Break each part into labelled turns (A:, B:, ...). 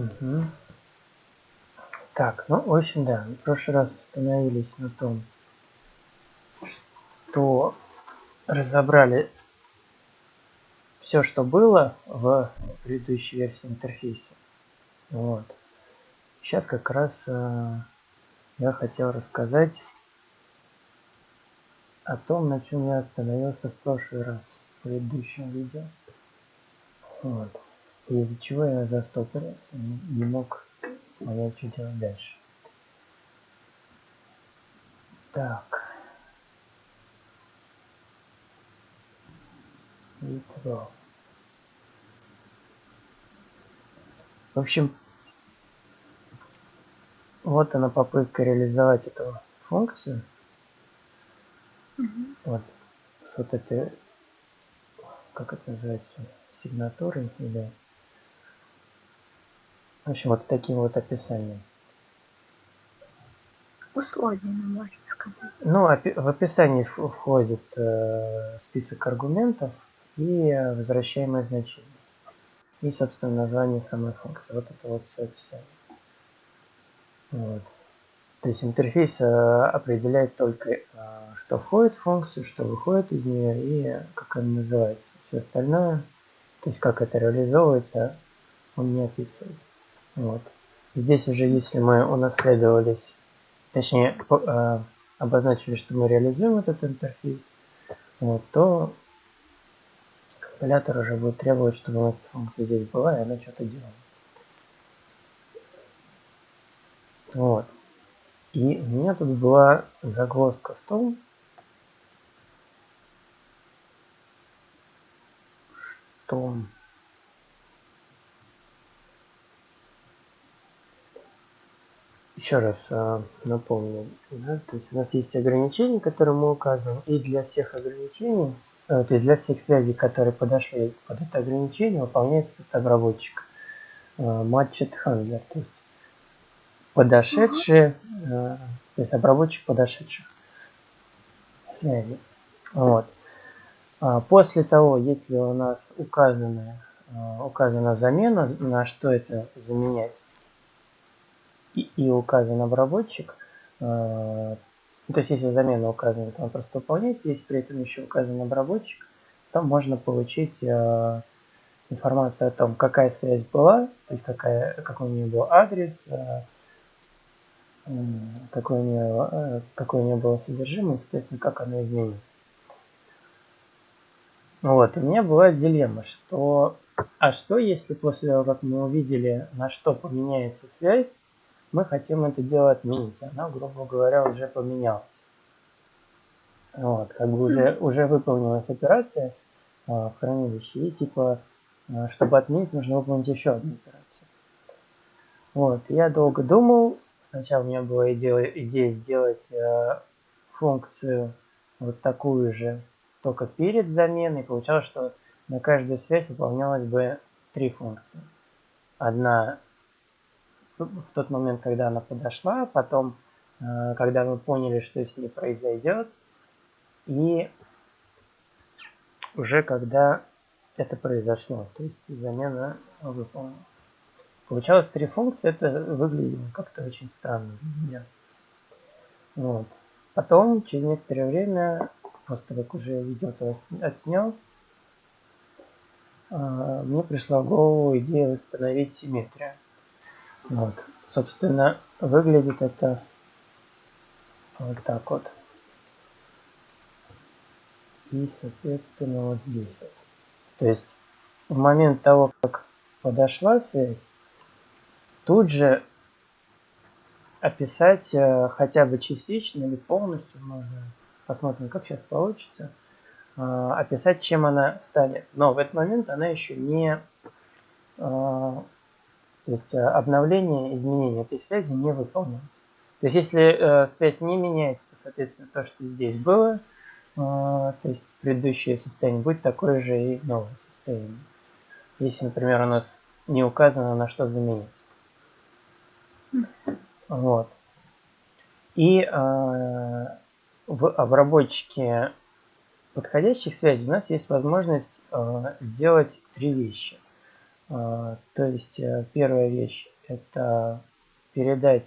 A: Угу. Так, ну, в общем, да, в прошлый раз остановились на том, что разобрали все, что было в предыдущей версии интерфейса. Вот. Сейчас как раз э, я хотел рассказать о том, на чем я остановился в прошлый раз, в предыдущем видео. Вот. И из-за чего я застопорился, не мог понять, что делать дальше. Так. Итого. В общем, вот она попытка реализовать эту функцию. Угу. Вот с вот этой, как это называется, сигнатурой или в общем, вот с таким вот описанием.
B: Условиями, можно сказать.
A: Ну, в описании входит э, список аргументов и возвращаемое значение. И, собственно, название самой функции. Вот это вот все описание. Вот. То есть интерфейс э, определяет только, э, что входит в функцию, что выходит из нее и как она называется. Все остальное, то есть как это реализовывается, он не описывает. Вот. Здесь уже, если мы унаследовались, точнее, э, обозначили, что мы реализуем этот интерфейс, вот, то компилятор уже будет требовать, чтобы у нас функция здесь была, и она что-то делала. Вот. И у меня тут была загвоздка в том, что еще раз э, напомню, да, то есть у нас есть ограничения, которые мы указываем, и для всех ограничений, э, то есть для всех связей, которые подошли под это ограничение, выполняется обработчик э, matched handler, то есть подошедшие, э, то есть обработчик подошедших связей. Вот. А после того, если у нас указана, э, указана замена, на что это заменять, и, указан обработчик, э, то есть если замена указана, то он просто выполняется, если при этом еще указан обработчик, то можно получить э, информацию о том, какая связь была, то есть какая, какой у нее был адрес, э, какой у нее, э, у нее было содержимое, соответственно, как оно изменилось. Вот, у меня была дилемма, что, а что если после того, как мы увидели, на что поменяется связь, мы хотим это дело отменить. Она, грубо говоря, уже поменялась. Вот, как бы уже, уже выполнилась операция э, в хранилище, и типа, э, чтобы отменить, нужно выполнить еще одну операцию. Вот, я долго думал, сначала у меня была идея, идея сделать э, функцию вот такую же, только перед заменой. Получалось, что на каждую связь выполнялось бы три функции. Одна в тот момент, когда она подошла, потом, э, когда мы поняли, что с ней произойдет, и уже когда это произошло, то есть замена выполнена. Получалось три функции, это выглядело как-то очень странно для меня. Вот. Потом, через некоторое время, после как уже видео отснял, э, мне пришла в голову идея восстановить симметрию. Вот. Собственно, выглядит это вот так вот. И, соответственно, вот здесь вот. То есть, в момент того, как подошла связь, тут же описать э, хотя бы частично или полностью, можно посмотрим, как сейчас получится, э, описать, чем она станет. Но в этот момент она еще не э, то есть э, обновление, изменение этой связи не выполняется. То есть если э, связь не меняется, то, соответственно, то, что здесь было, э, то есть предыдущее состояние, будет такое же и новое состояние. Если, например, у нас не указано, на что заменить. Вот. И э, в обработчике подходящих связей у нас есть возможность э, сделать три вещи – То есть первая вещь это передать,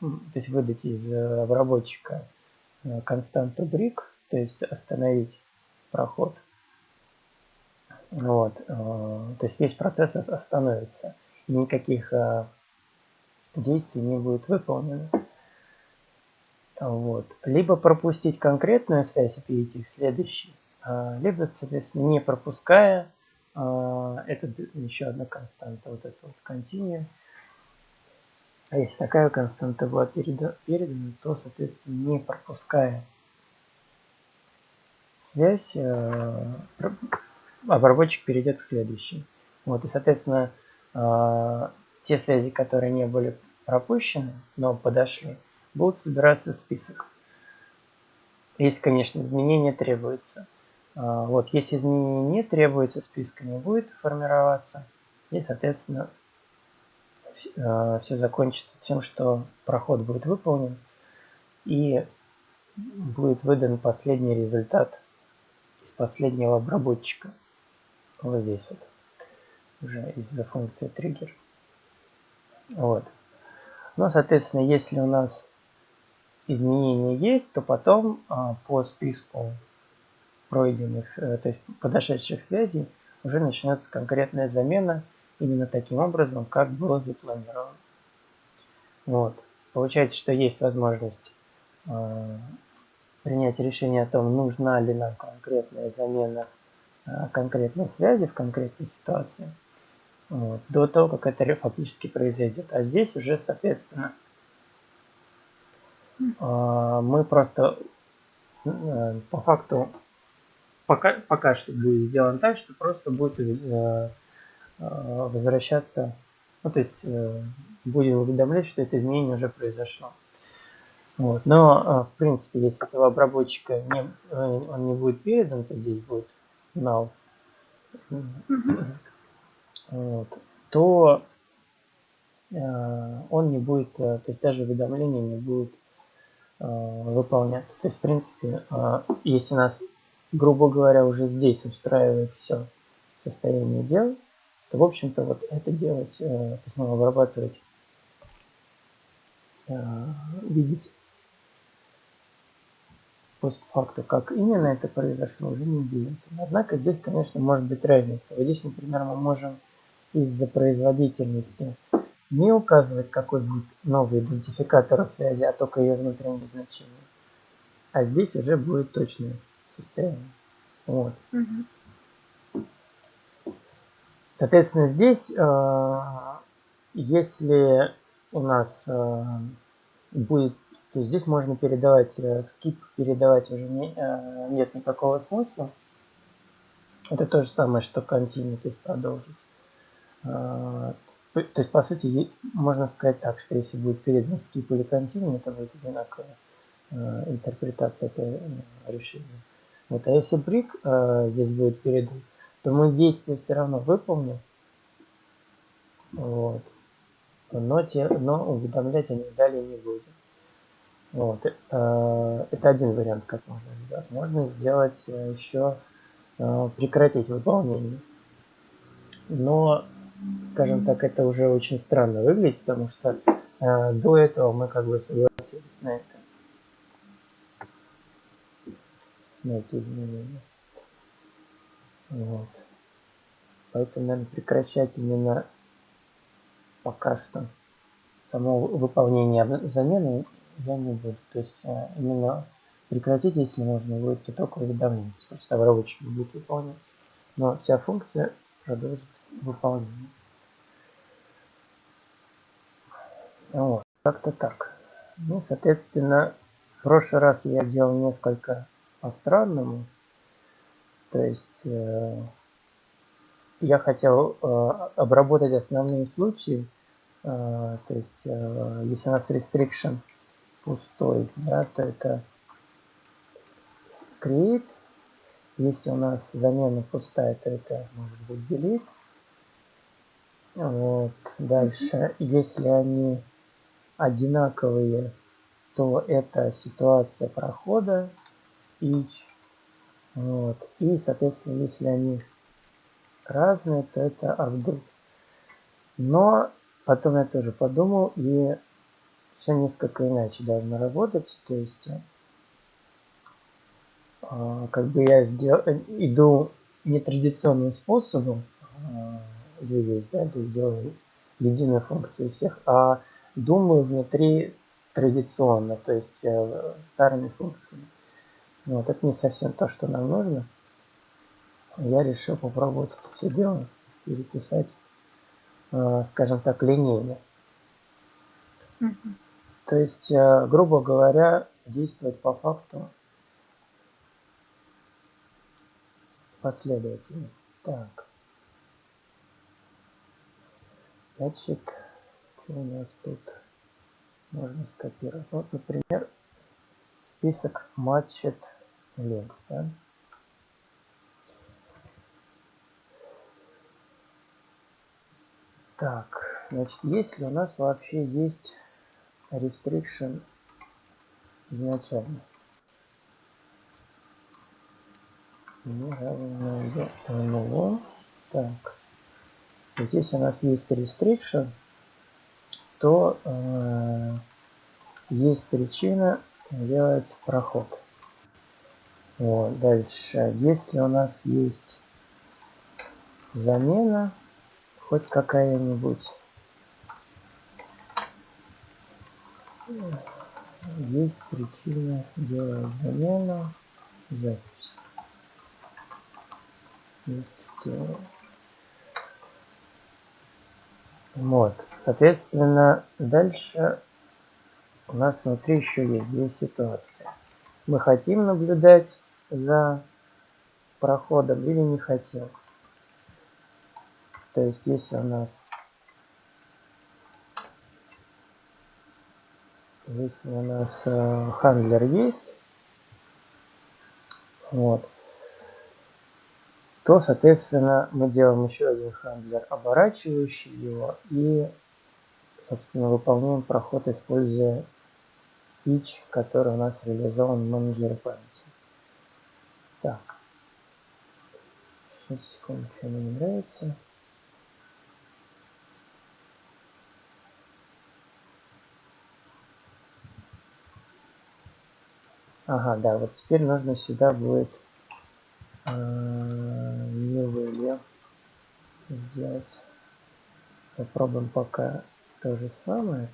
A: то есть выдать из обработчика константу брик, то есть остановить проход. Вот, то есть весь процесс остановится, никаких действий не будет выполнено. Вот. Либо пропустить конкретную связь и перейти к следующей, а, либо, соответственно, не пропуская, а, это еще одна константа, вот это вот continue. А если такая константа была передана, то, соответственно, не пропуская связь, обработчик перейдет к следующей. Вот, и, соответственно, те связи, которые не были пропущены, но подошли, будут собираться в список. Если, конечно, изменения требуются. А, вот, если изменения не требуются, список не будет формироваться. И, соответственно, а, все закончится тем, что проход будет выполнен и будет выдан последний результат из последнего обработчика. Вот здесь вот. Уже из-за функции триггер. Вот. Но, соответственно, если у нас изменения есть, то потом а, по списку пройденных, а, то есть подошедших связей уже начнется конкретная замена именно таким образом, как было запланировано. Вот. Получается, что есть возможность э, принять решение о том, нужна ли нам конкретная замена э, конкретной связи в конкретной ситуации вот, до того, как это фактически произойдет. А здесь уже, соответственно, а, мы просто э, по факту пока, пока что будет сделано так, что просто будет э, э, возвращаться, ну то есть будем уведомлять, что это изменение уже произошло. Вот. Но, в принципе, если этого обработчика не, он не будет передан, то здесь будет null. Вот, то э, он не будет, э, то есть даже уведомления не будут э, выполняться. То есть, в принципе, э, если нас, грубо говоря, уже здесь устраивает все состояние дел, то, в общем-то, вот это делать, э, есть, ну, обрабатывать, э, видеть постфакту, как именно это произошло, уже не будет. Однако здесь, конечно, может быть разница. Вот здесь, например, мы можем из-за производительности не указывать, какой будет новый идентификатор связи, а только ее внутреннее значение. А здесь уже будет точное состояние. Вот. Угу. Соответственно, здесь, э, если у нас э, будет, то здесь можно передавать, э, скип передавать уже не, э, нет никакого смысла. Это то же самое, что continue, то есть продолжить. То есть, по сути, можно сказать так, что если будет передан скип или континуум, это будет одинаковая а, интерпретация этого решения. Вот, а если брик а, здесь будет передан, то мы действие все равно выполним, вот, но, те, но уведомлять о них далее не будем. Вот, это один вариант, как можно сделать. Можно сделать еще прекратить выполнение. Но скажем так, это уже очень странно выглядит, потому что э, до этого мы как бы согласились на это. На эти изменения. Вот. Поэтому, наверное, прекращать именно пока что само выполнение замены я не буду. То есть э, именно прекратить, если нужно будет, то только уведомление. Просто обработчик будет выполняться. Но вся функция продолжит выполнение. Вот, как-то так. Ну, соответственно, в прошлый раз я делал несколько по-странному. То есть э, я хотел э, обработать основные случаи. Э, то есть э, если у нас restriction пустой, да, то это create. Если у нас замена пустая, то это может быть delete. Вот. Дальше, если они одинаковые, то это ситуация прохода each. Вот. И, соответственно, если они разные, то это update. Но потом я тоже подумал, и все несколько иначе должно работать. То есть, э, как бы я сдел... иду нетрадиционным способом, э, двигаюсь, да, то есть делаю единую функцию всех, а думаю внутри традиционно, то есть э, старыми функциями. Вот, это не совсем то, что нам нужно. Я решил попробовать это все дело переписать, э, скажем так, линейно. Mm -hmm. То есть, э, грубо говоря, действовать по факту последовательно. Так. Значит, что у нас тут можно скопировать? Вот, например, список матчет links, да? Так, значит, если у нас вообще есть restriction изначально. Не равно нулю. Так. Здесь у нас есть restriction, то э, есть причина делать проход. Вот, дальше. Если у нас есть замена, хоть какая-нибудь, есть причина делать замену запись. Вот, соответственно, дальше у нас внутри еще есть две ситуации. Мы хотим наблюдать за проходом или не хотим. То есть, если у нас если у нас э, хандлер есть, вот, то, соответственно, мы делаем еще один хандлер, оборачивающий его, и, собственно, выполняем проход, используя pitch, который у нас реализован в менеджере памяти. Так. Сейчас, секунду, мне не нравится. Ага, да, вот теперь нужно сюда будет э, new сделать. Попробуем пока то же самое.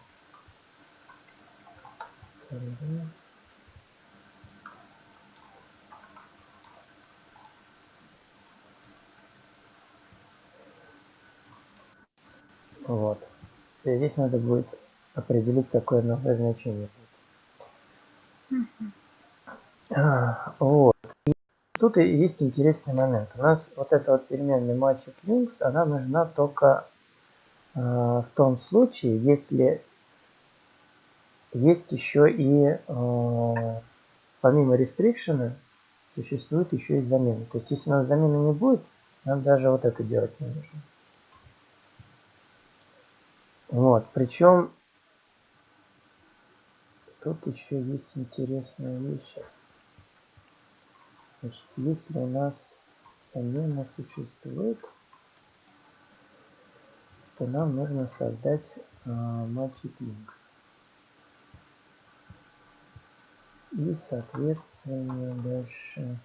A: Вот. И здесь надо будет определить, какое новое значение. А, вот. И тут и есть интересный момент. У нас вот эта вот переменная matched links, она нужна только э, в том случае, если есть еще и э, помимо restriction существует еще и замена. То есть если у нас замены не будет, нам даже вот это делать не нужно. Вот, причем тут еще есть интересная вещь. Значит, если у нас замена существует, то нам нужно создать э, magic links. И, соответственно, дальше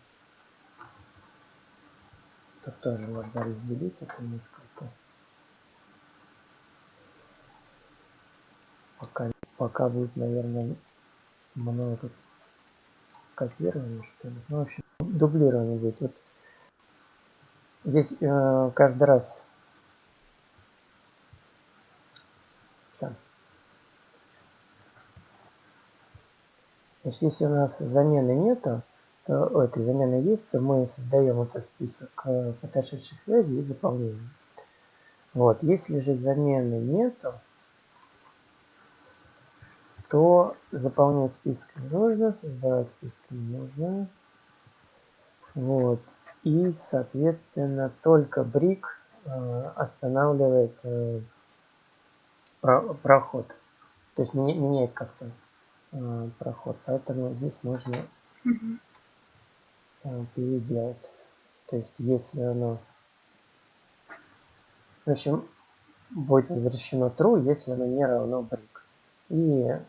A: тут тоже можно разделить это несколько. Пока, пока будет, наверное, много копирования, что ли. Ну, в общем, дублирование будет. Вот здесь э, каждый раз Значит, если у нас замены нету, то о, этой замены есть, то мы создаем этот список э, подошедших связей и заполняем. Вот, если же замены нету, то заполнять список не нужно, создавать список не нужно. Вот. И, соответственно, только брик э, останавливает э, про, проход. То есть меняет как-то Э, проход. Поэтому здесь можно угу. переделать. То есть если оно... В общем, будет возвращено true, если оно не равно break. И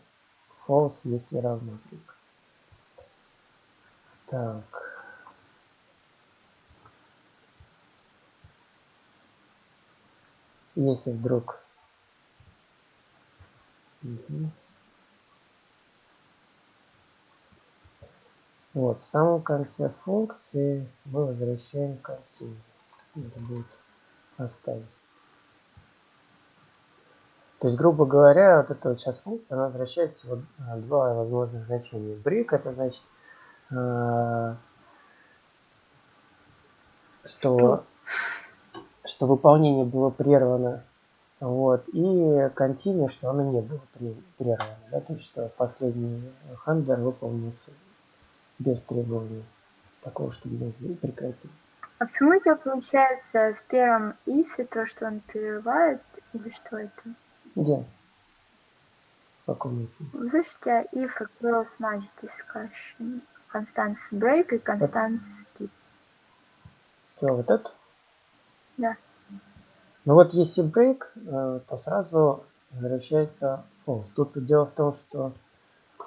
A: false, если равно break. Так. Если вдруг... Угу. Вот, в самом конце функции мы возвращаем картину. Это будет оставить. То есть, грубо говоря, вот эта вот сейчас функция, она возвращает всего два возможных значения. Брик это значит, э, что, что выполнение было прервано. Вот, и continue, что оно не было прервано. Да, то есть, что последний хендлер выполнился без требования такого, чтобы его прекратить.
B: А почему у тебя получается в первом ифе то, что он прерывает, или что это?
A: Где? В каком
B: тебя if и cross match discussion, constants break и constants skip.
A: Что, вот это?
B: Да.
A: Ну вот если break, э, то сразу возвращается false. Тут дело в том, что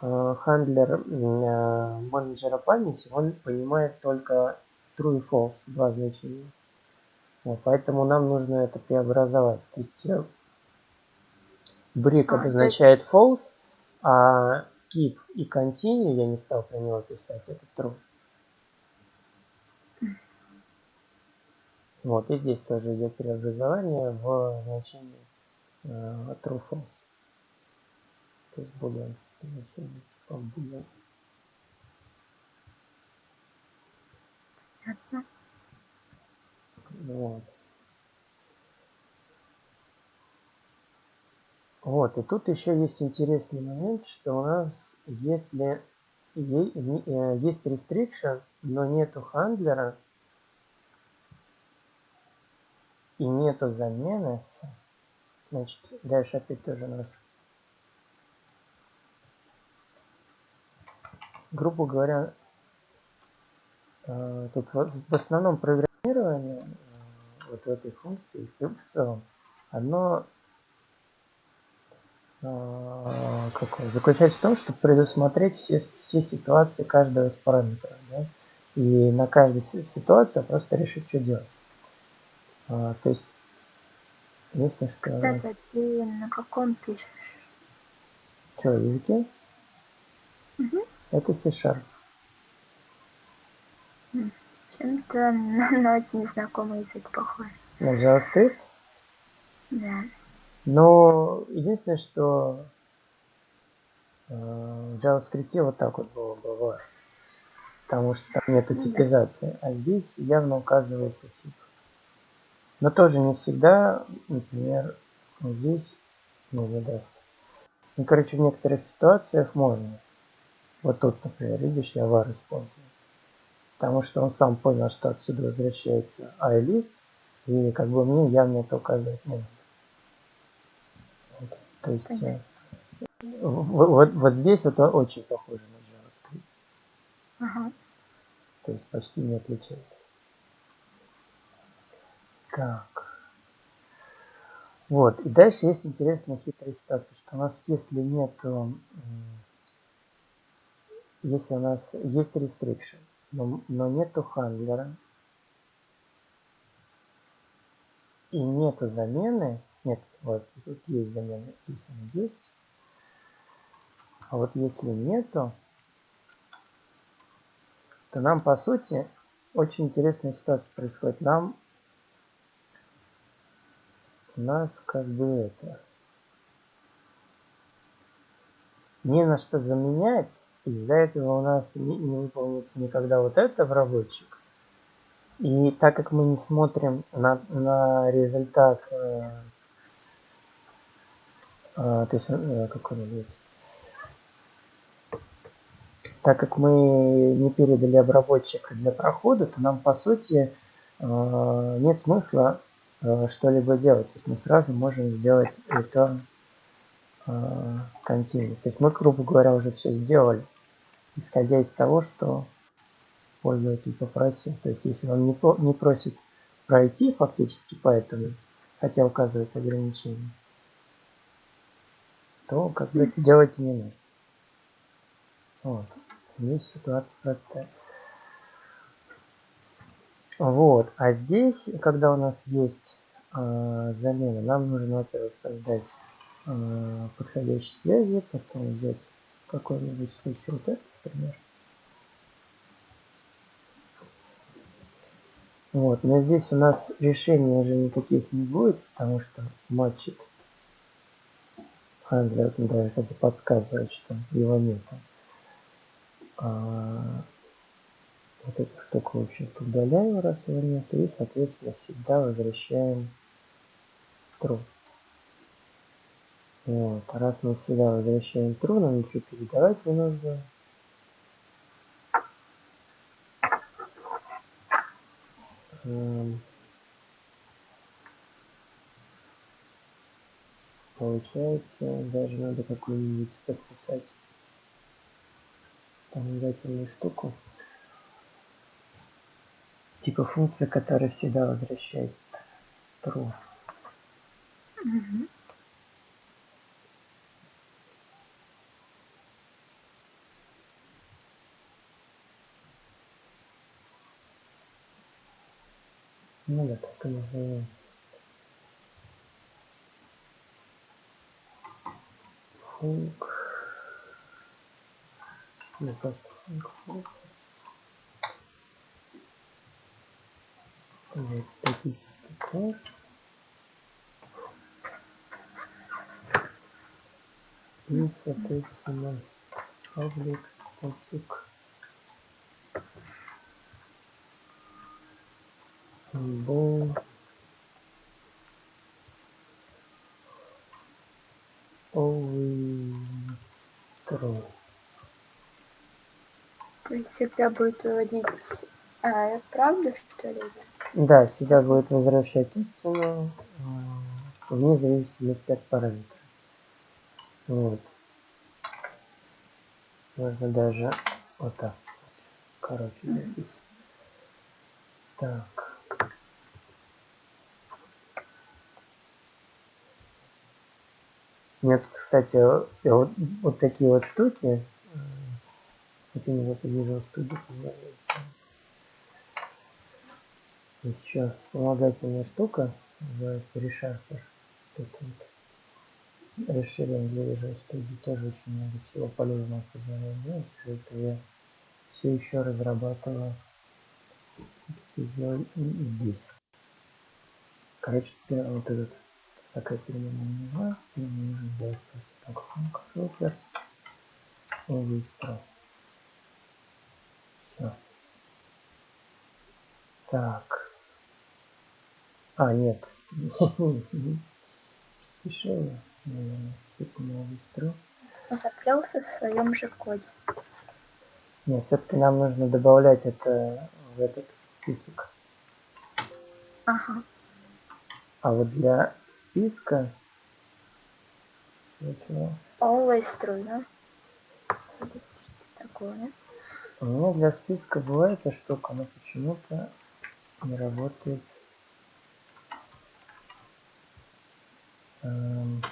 A: Э, хендлер э, менеджера памяти, он понимает только true и false, два значения. Вот, поэтому нам нужно это преобразовать. То есть brick а, обозначает есть... false, а skip и continue я не стал про него писать, это true. Вот, и здесь тоже идет преобразование в значение э, true false. То есть boolean значение типа boolean. Вот. Вот, и тут еще есть интересный момент, что у нас, если э, есть restriction, но нету хандлера и нету замены, значит, дальше опять тоже наш грубо говоря, э, тут в основном программирование э, вот в этой функции в целом, оно как, заключается в том, чтобы предусмотреть все, все ситуации каждого из параметров. Да? И на каждую ситуацию просто решить, что делать. А, то есть, если
B: что... Кстати, а ты на каком пишешь?
A: Что, языке?
B: Угу.
A: Это C-Sharp.
B: Чем-то на очень знакомый язык похож.
A: На JavaScript?
B: Да.
A: Но единственное, что э, в JavaScript вот так вот было бы Потому что там нету ну типизации. А здесь явно указывается тип. Но тоже не всегда, например, здесь ну, не даст. Ну, короче, в некоторых ситуациях можно. Вот тут, например, видишь, я var использую. Потому что он сам понял, что отсюда возвращается iList, и как бы мне явно это указывать не надо. То есть э, вот, вот, вот здесь это очень похоже на JavaScript.
B: Ага.
A: То есть почти не отличается. Так. Вот, и дальше есть интересная хитрая ситуация, что у нас если нету если у нас есть restriction, но, но нету хандлера и нету замены, нет, вот тут есть замена, здесь она есть, а вот если нету, то нам по сути очень интересная ситуация происходит. Нам у нас как бы это не на что заменять, из-за этого у нас не, не выполнится никогда вот это в рабочек. И так как мы не смотрим на, на результат, э, то есть, э, какой он есть, так как мы не передали обработчик для прохода, то нам по сути э, нет смысла э, что-либо делать. То есть мы сразу можем сделать return continue. То есть мы, грубо говоря, уже все сделали исходя из того, что пользователь попросил. То есть если он не, не просит пройти фактически по этому хотя указывает ограничение, то как бы это делать не надо. Вот. Здесь ситуация простая. Вот. А здесь, когда у нас есть э, замена, нам нужно, во-первых, создать э, подходящие связи, потом взять какой-нибудь случай вот этот, например. Вот, но здесь у нас решений уже никаких не будет, потому что матчит. Хандлер даже это подсказывает, что его нет. А, вот эту штуку, в общем-то, удаляем, раз его нет, и, соответственно, всегда возвращаем true. Вот. Раз мы всегда возвращаем true, нам ничего передавать не нужно. Получается, даже надо какую-нибудь подписать вспомогательную штуку. Типа функция, которая всегда возвращает true.
B: Мгм.
A: Ну да, так и назовем. Функ. Ну, просто функ. Вот, статический класс. И, соответственно, public static symbol
B: всегда будет выводить а, правду, что ли?
A: Да, всегда будет возвращать истину э, вне зависимости от параметра. Вот. Можно даже вот так. Короче, записать. Так. Нет, кстати, э, вот, вот такие вот штуки. Это не вот называется. Есть еще вспомогательная штука, называется ReSharper. Это вот расширение для Visual Studio тоже очень много всего полезного позволяет делать. Из-за этого я все еще разрабатываю здесь. Короче, теперь вот этот такая переменная нужна, и нужно сделать просто так filters выстроил. Все. Так. А, нет. Спешил я, наверное.
B: Заплелся в своем же коде.
A: Нет, все-таки нам нужно добавлять это в этот список.
B: Ага.
A: А вот для списка... для чего?
B: Always true, да? Что-то такое.
A: У меня для списка была эта штука, но почему-то не работает. Эм,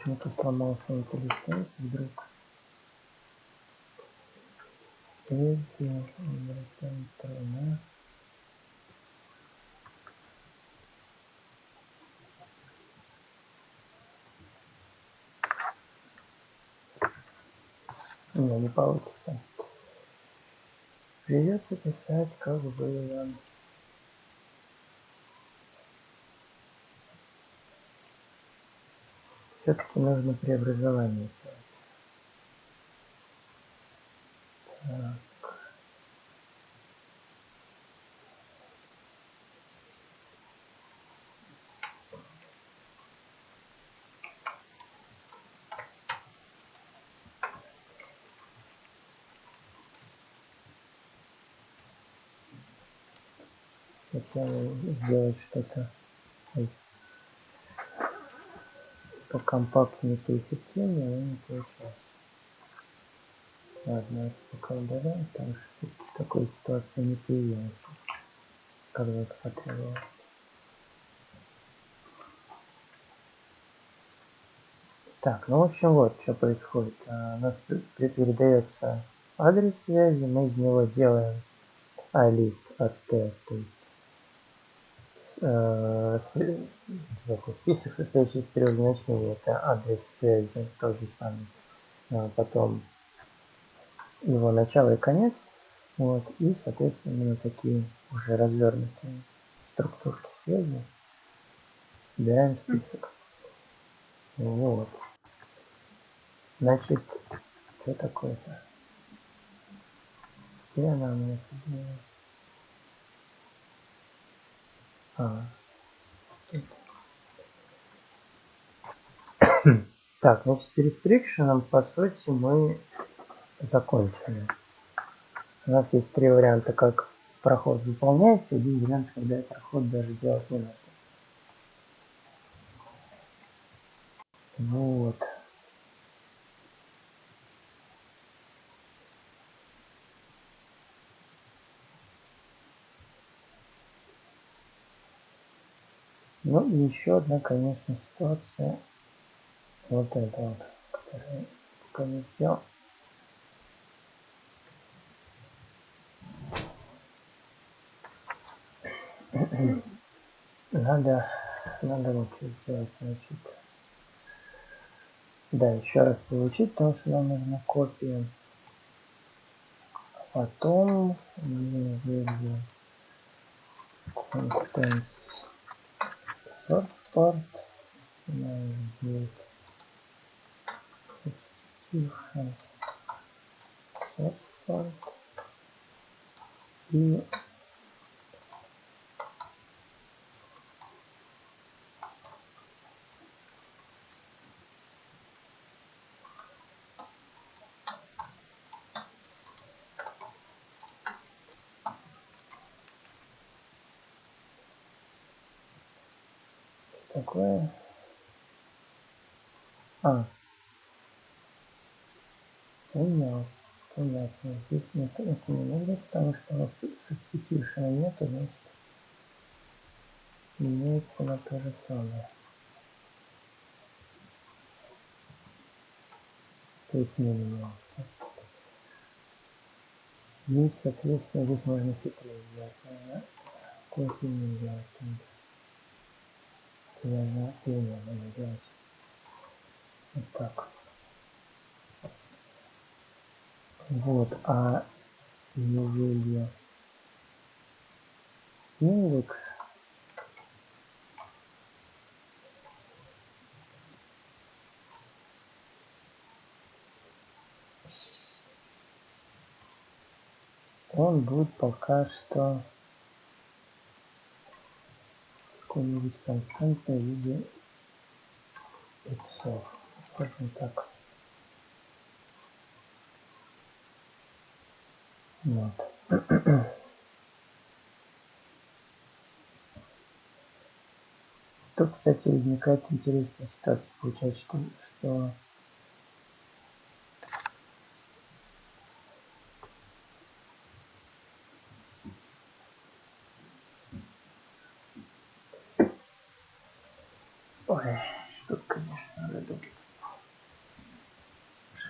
A: Почему-то сломался IntelliSense вдруг. Эти, возвращаем тройна. Не, не получится. Придется писать, как было. Все-таки нужно преобразование сделать. Так. Хотел сделать что-то покомпактнее, поэффективнее, но не получилось. Ладно, пока удаляем, потому что такой ситуации не появилась. когда это потребовалось. Так, ну в общем вот, что происходит. А, у нас передается адрес связи, мы из него делаем алист от t, то есть список, состоящий из трех значений, это адрес связи, тот же самый, а потом его начало и конец, вот, и, соответственно, именно такие уже развернутые структурки связи собираем список. Вот. Значит, что такое-то? Где она у меня делает? А, так, значит, с restriction, по сути, мы закончили. У нас есть три варианта, как проход выполняется, один вариант, когда проход даже делать не надо. Вот. Ну и еще одна, конечно, ситуация. Вот это вот, которая пока не сделал. Надо, надо вот сделать, значит. Да, еще раз получить, потому что нам нужна копия. Потом мы выберем content part. Будет substitution part. И такое. А. Понял. Понятно. Здесь нет, это не нужно, потому что у нас substitution нету, значит меняется на то же самое. То есть не менялся. И, соответственно, здесь можно хитрее сделать. Кофе не делать наверное, линия надо делать вот так. Вот, а ежели индекс он будет пока что какой-нибудь константной в виде иксов. Скажем так. Вот. Тут, кстати, возникает интересная ситуация. Получается, что, что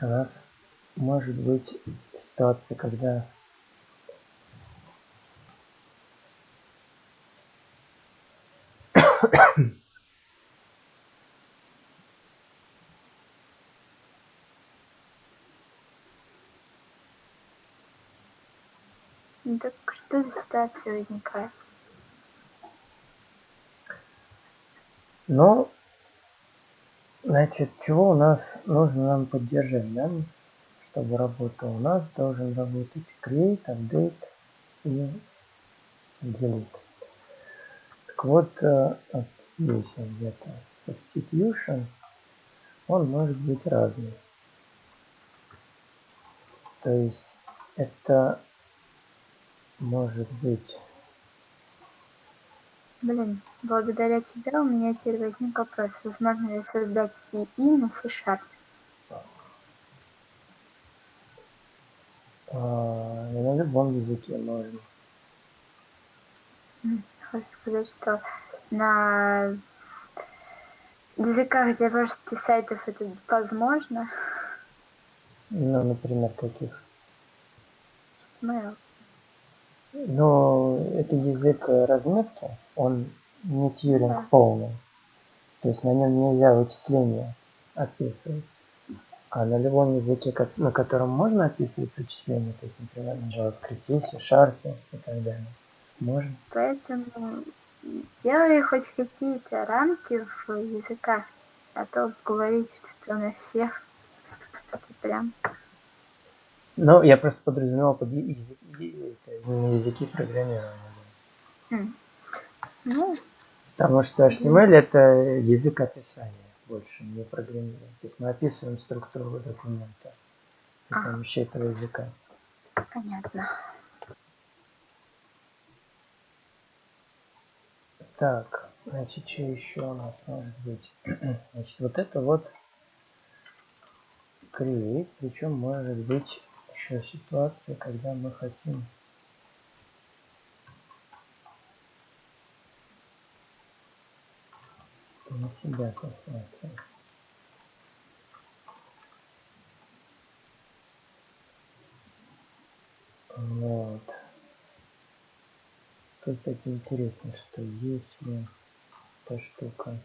A: у нас может быть ситуация, когда
B: Так что за ситуация возникает?
A: Ну, Значит, чего у нас нужно нам поддержать, да? Чтобы работал у нас, должен работать create, update и delete. Так вот, э, здесь где-то substitution, он может быть разный. То есть это может быть
B: Блин, благодаря тебе у меня теперь возник вопрос, возможно ли создать ИИ на C-Sharp?
A: А, на любом языке можно.
B: Хочу сказать, что на языках для множества сайтов это возможно.
A: Ну, например, каких?
B: HTML.
A: Но это язык разметки, он не тьюринг
B: Да.
A: полный. То есть на нем нельзя вычисления описывать. А на любом языке, на котором можно описывать вычисления, то есть, например, на JavaScript, C, Sharp и так далее, можно.
B: Поэтому делай хоть какие-то рамки в языках, а то говорить, что на всех это прям
A: Но я просто подразумевал под языки, программирования.
B: м. ну,
A: Потому что HTML это язык описания больше, не программирования. То есть мы описываем структуру документа при помощи этого языка.
B: понятно.
A: Так, значит, что еще у нас может быть? Значит, вот это вот create, причем может быть еще ситуация, когда мы хотим себя посмотреть. Вот. Тут, кстати, интересно, что если эта штука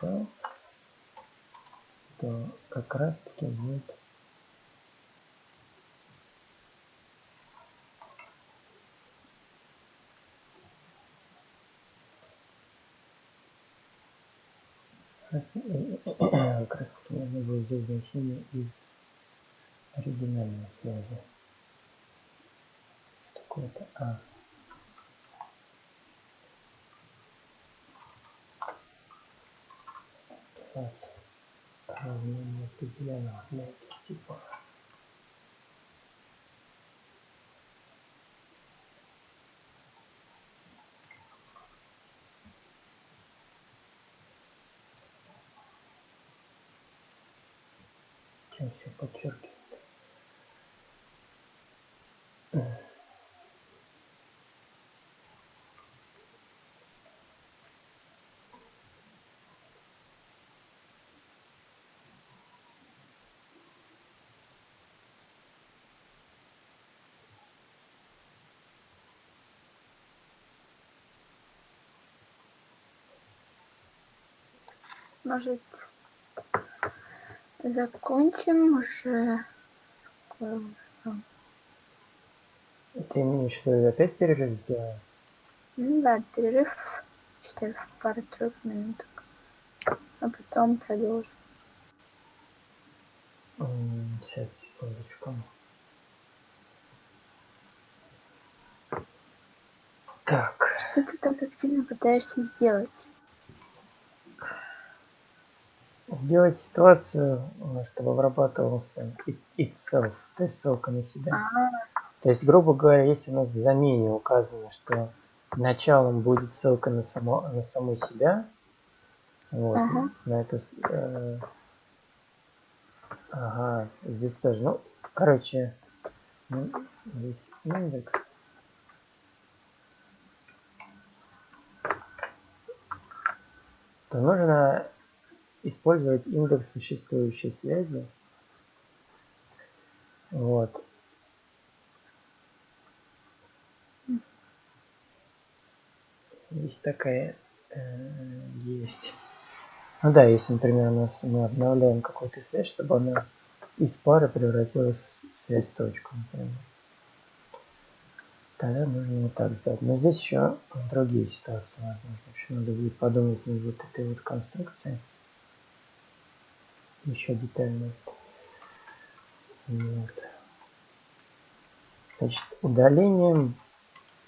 A: self, то как раз таки будет как раз таки нужно будет взять значение из оригинальной связи. Такое-то А. Класс равнение определенного для этих типов. Чем все подчеркивает.
B: Может, закончим уже?
A: Ты в виду опять перерыв сделаем?
B: Ну да, перерыв, считай, в пару-тройку минуток. А потом продолжим.
A: Сейчас, секундочку. Так,
B: Что ты так активно пытаешься сделать?
A: Сделать ситуацию, э, чтобы обрабатывался it- itself, то есть ссылка на себя.
B: А,
A: То есть, грубо говоря, если у нас в замене указано, что началом будет ссылка на, само, на саму себя, вот,
B: Ага.
A: на эту... с- э, ага, здесь тоже, ну, короче, ну, здесь индекс. То нужно использовать индекс существующей связи. Вот. Здесь такая э, есть. Ну да, если, например, у нас мы обновляем какую-то связь, чтобы она из пары превратилась в связь точку, например. Тогда нужно вот так сделать. Но здесь еще другие ситуации возможны. В общем, надо будет подумать над вот этой вот конструкцией. Еще детально. Вот. Значит, удалением,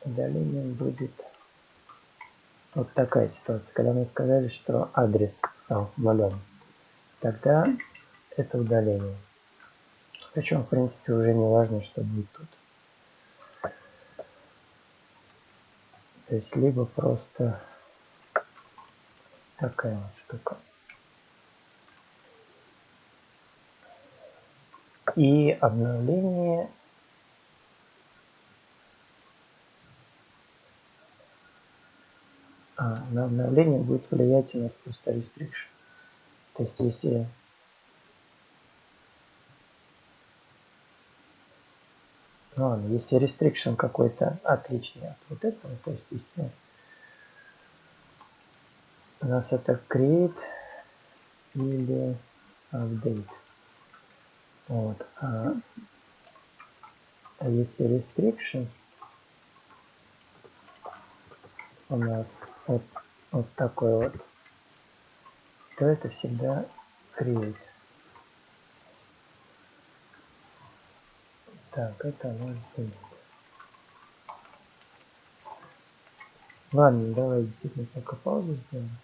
A: удалением будет вот такая ситуация. Когда мы сказали, что адрес стал нулем, тогда это удаление. Причем, в принципе, уже не важно, что будет тут. То есть, либо просто такая вот штука. и обновление а, на обновление будет влиять у нас просто restriction. То есть если ну ладно, если restriction какой-то отличный от вот этого, то есть если у нас это create или update. Вот. А, а если restriction у нас вот, вот такой вот, то это всегда create. Так, это будет. Ладно, давай действительно пока паузу сделаем.